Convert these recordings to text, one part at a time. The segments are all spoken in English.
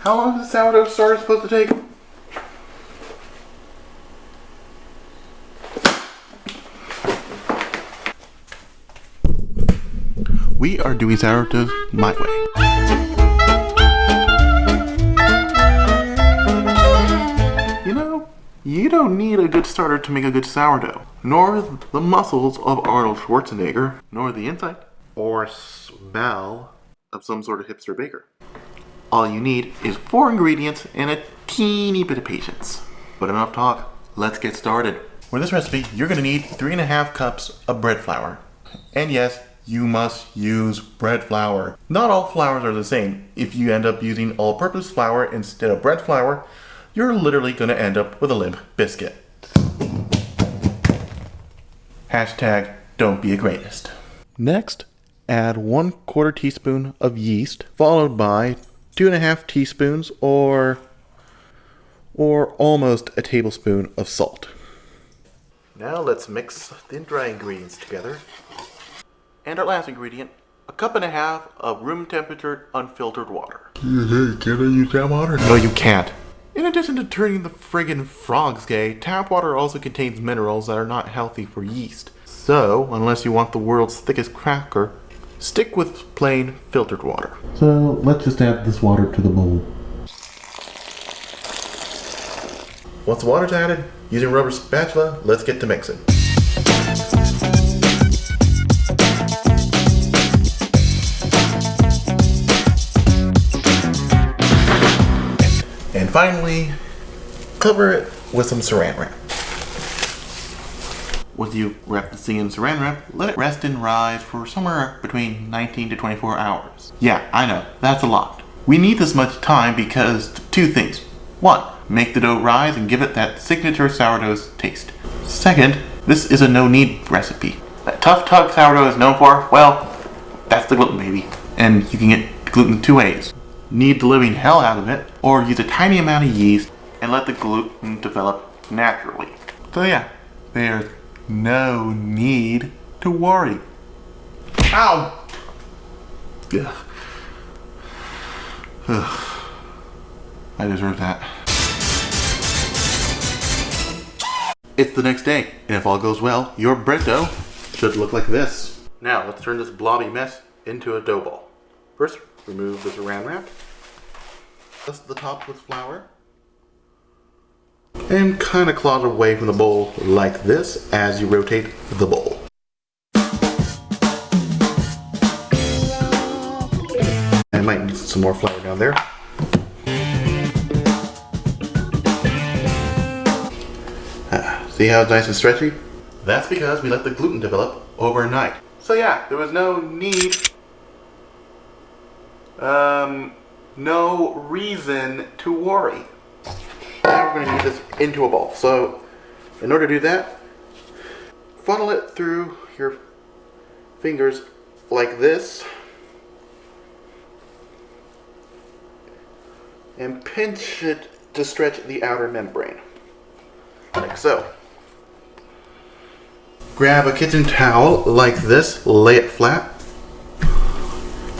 How long is the sourdough starter supposed to take? We are doing sourdough my way. You know, you don't need a good starter to make a good sourdough, nor the muscles of Arnold Schwarzenegger, nor the insight or smell of some sort of hipster baker. All you need is four ingredients and a teeny bit of patience. But enough talk, let's get started. For this recipe, you're gonna need three and a half cups of bread flour. And yes, you must use bread flour. Not all flours are the same. If you end up using all-purpose flour instead of bread flour, you're literally gonna end up with a limp biscuit. Hashtag don't be a greatest. Next, add one quarter teaspoon of yeast, followed by two and a half teaspoons or or almost a tablespoon of salt. Now let's mix the dry ingredients together. And our last ingredient, a cup and a half of room temperature unfiltered water. Can I use tap water? No, you can't. In addition to turning the friggin' frogs gay, tap water also contains minerals that are not healthy for yeast. So, unless you want the world's thickest cracker, stick with plain filtered water. So, let's just add this water to the bowl. Once the water's added, using a rubber spatula, let's get to mixing. And finally, cover it with some saran wrap. Once you wrap the thing in saran wrap, let it rest and rise for somewhere between 19 to 24 hours. Yeah, I know, that's a lot. We need this much time because two things. One, make the dough rise and give it that signature sourdough taste. Second, this is a no-knead recipe. That tough tug sourdough is known for, well, that's the gluten baby. And you can get gluten two ways. Knead the living hell out of it, or use a tiny amount of yeast and let the gluten develop naturally. So yeah, there's no need to worry. Ow! Yeah. I deserve that. It's the next day, and if all goes well, your dough should look like this. Now, let's turn this blobby mess into a dough ball. First, remove the saran wrap. Dust the top with flour. And kind of claw it away from the bowl like this as you rotate the bowl. I might need some more flour down there. Ah, see how it's nice and stretchy? That's because we let the gluten develop overnight. So yeah, there was no need, um, no reason to worry. We're going to get this into a ball. So in order to do that, funnel it through your fingers like this. And pinch it to stretch the outer membrane. Like so. Grab a kitchen towel like this, lay it flat,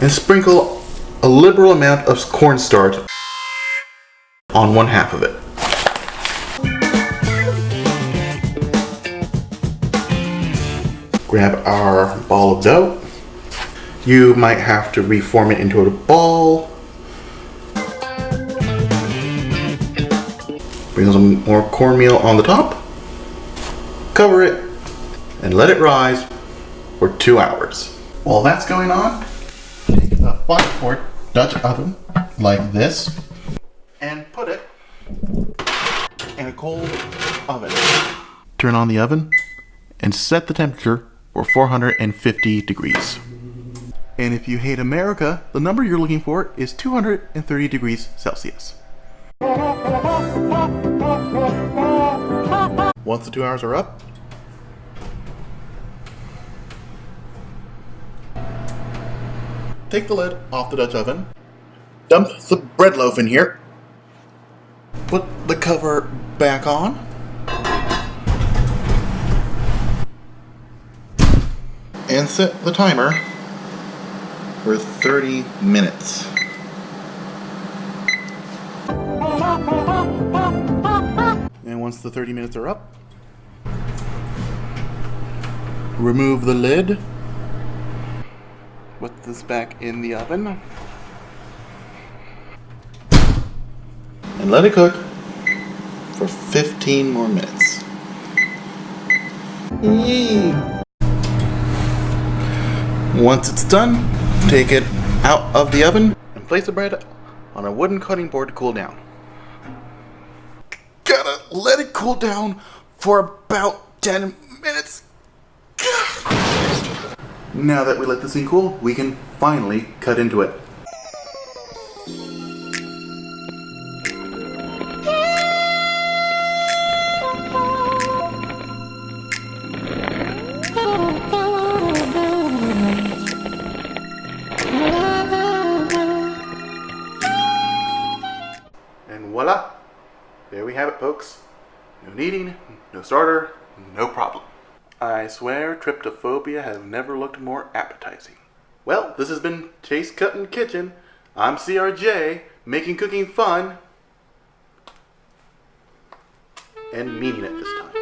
and sprinkle a liberal amount of cornstarch on one half of it. Grab our ball of dough. You might have to reform it into a ball. Bring some more cornmeal on the top. Cover it and let it rise for two hours. While that's going on, take a 5 quart Dutch oven like this and put it in a cold oven. Turn on the oven and set the temperature for 450 degrees. And if you hate America, the number you're looking for is 230 degrees Celsius. Once the two hours are up, take the lid off the Dutch oven, dump the bread loaf in here, put the cover back on, and set the timer for 30 minutes. And once the 30 minutes are up, remove the lid, put this back in the oven, and let it cook for 15 more minutes. Once it's done, take it out of the oven and place the bread on a wooden cutting board to cool down. Gotta let it cool down for about 10 minutes. Now that we let this thing cool, we can finally cut into it. And voila! There we have it, folks. No kneading, no starter, no problem. I swear trypophobia has never looked more appetizing. Well, this has been Chase Cutting Kitchen. I'm CRJ, making cooking fun and meaning it this time.